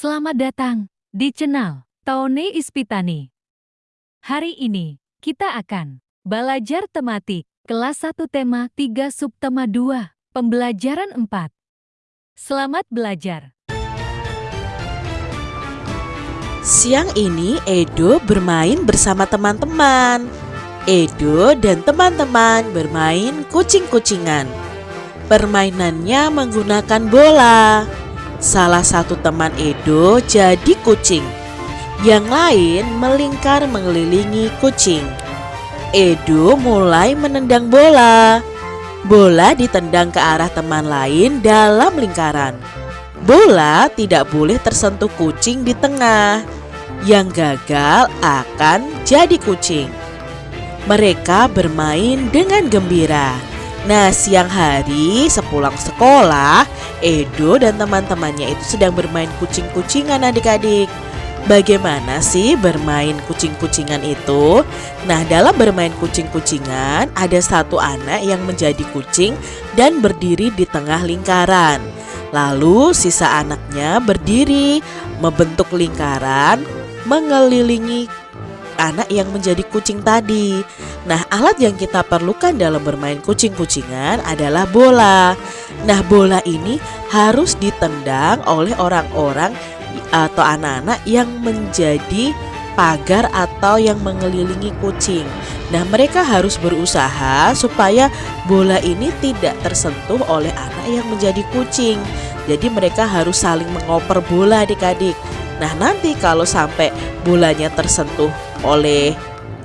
Selamat datang di channel Tone Ispitani. Hari ini kita akan belajar tematik kelas 1 tema 3 subtema 2 pembelajaran 4. Selamat belajar. Siang ini Edo bermain bersama teman-teman. Edo dan teman-teman bermain kucing-kucingan. Permainannya menggunakan bola. Salah satu teman Edo jadi kucing. Yang lain melingkar mengelilingi kucing. Edo mulai menendang bola. Bola ditendang ke arah teman lain dalam lingkaran. Bola tidak boleh tersentuh kucing di tengah. Yang gagal akan jadi kucing. Mereka bermain dengan gembira. Nah, siang hari sepulang sekolah, Edo dan teman-temannya itu sedang bermain kucing-kucingan adik-adik. Bagaimana sih bermain kucing-kucingan itu? Nah, dalam bermain kucing-kucingan, ada satu anak yang menjadi kucing dan berdiri di tengah lingkaran. Lalu, sisa anaknya berdiri membentuk lingkaran mengelilingi anak yang menjadi kucing tadi. Nah, alat yang kita perlukan dalam bermain kucing-kucingan adalah bola. Nah, bola ini harus ditendang oleh orang-orang atau anak-anak yang menjadi pagar atau yang mengelilingi kucing. Nah, mereka harus berusaha supaya bola ini tidak tersentuh oleh anak yang menjadi kucing. Jadi mereka harus saling mengoper bola adik-adik. Nah, nanti kalau sampai bolanya tersentuh oleh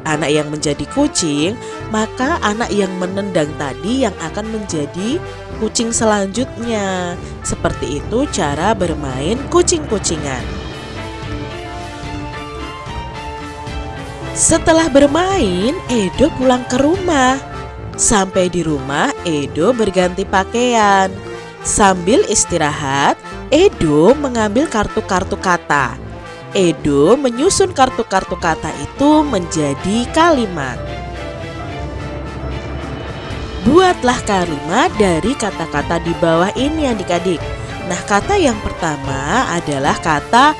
anak yang menjadi kucing, maka anak yang menendang tadi yang akan menjadi kucing selanjutnya. Seperti itu cara bermain kucing-kucingan. Setelah bermain, Edo pulang ke rumah. Sampai di rumah, Edo berganti pakaian. Sambil istirahat, Edo mengambil kartu-kartu kata Edo menyusun kartu-kartu kata itu menjadi kalimat. Buatlah kalimat dari kata-kata di bawah ini adik-adik. Nah kata yang pertama adalah kata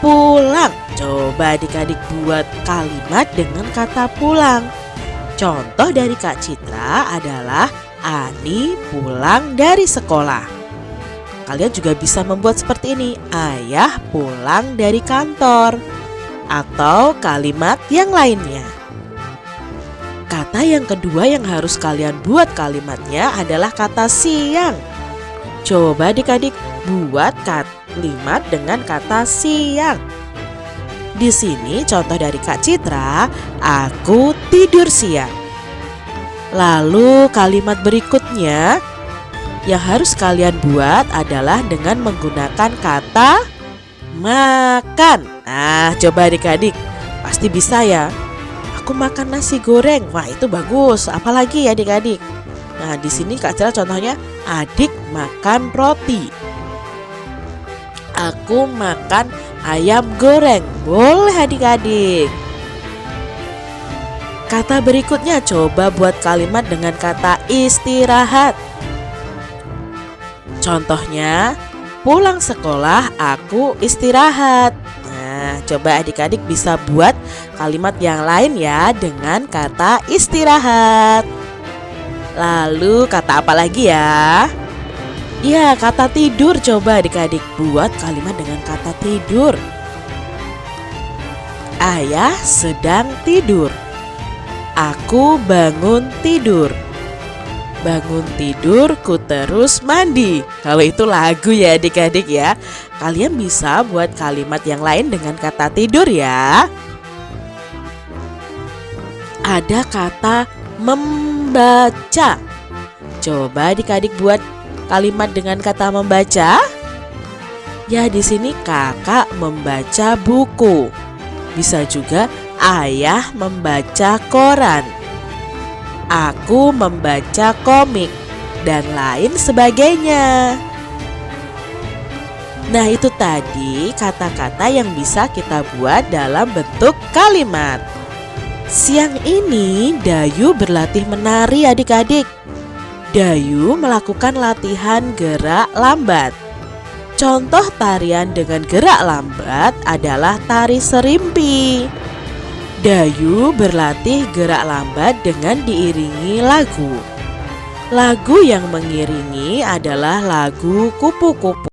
pulang. Coba adik-adik buat kalimat dengan kata pulang. Contoh dari Kak Citra adalah Ani pulang dari sekolah. Kalian juga bisa membuat seperti ini. Ayah pulang dari kantor. Atau kalimat yang lainnya. Kata yang kedua yang harus kalian buat kalimatnya adalah kata siang. Coba adik-adik buat kalimat dengan kata siang. Di sini contoh dari Kak Citra, aku tidur siang. Lalu kalimat berikutnya yang harus kalian buat adalah dengan menggunakan kata makan. Nah, coba adik-adik, pasti bisa ya. Aku makan nasi goreng. Wah, itu bagus. Apalagi ya adik-adik? Nah, di sini Kak Cira contohnya adik makan roti. Aku makan ayam goreng. Boleh adik-adik. Kata berikutnya coba buat kalimat dengan kata istirahat. Contohnya, pulang sekolah aku istirahat. Nah, coba adik-adik bisa buat kalimat yang lain ya dengan kata istirahat. Lalu kata apa lagi ya? Ya, kata tidur coba adik-adik buat kalimat dengan kata tidur. Ayah sedang tidur. Aku bangun tidur. Bangun tidur, ku terus mandi. Kalau itu lagu ya adik-adik ya. Kalian bisa buat kalimat yang lain dengan kata tidur ya. Ada kata membaca. Coba adik-adik buat kalimat dengan kata membaca. Ya di sini kakak membaca buku. Bisa juga ayah membaca koran aku membaca komik, dan lain sebagainya. Nah, itu tadi kata-kata yang bisa kita buat dalam bentuk kalimat. Siang ini, Dayu berlatih menari adik-adik. Dayu melakukan latihan gerak lambat. Contoh tarian dengan gerak lambat adalah tari serimpi. Dayu berlatih gerak lambat dengan diiringi lagu. Lagu yang mengiringi adalah lagu kupu-kupu.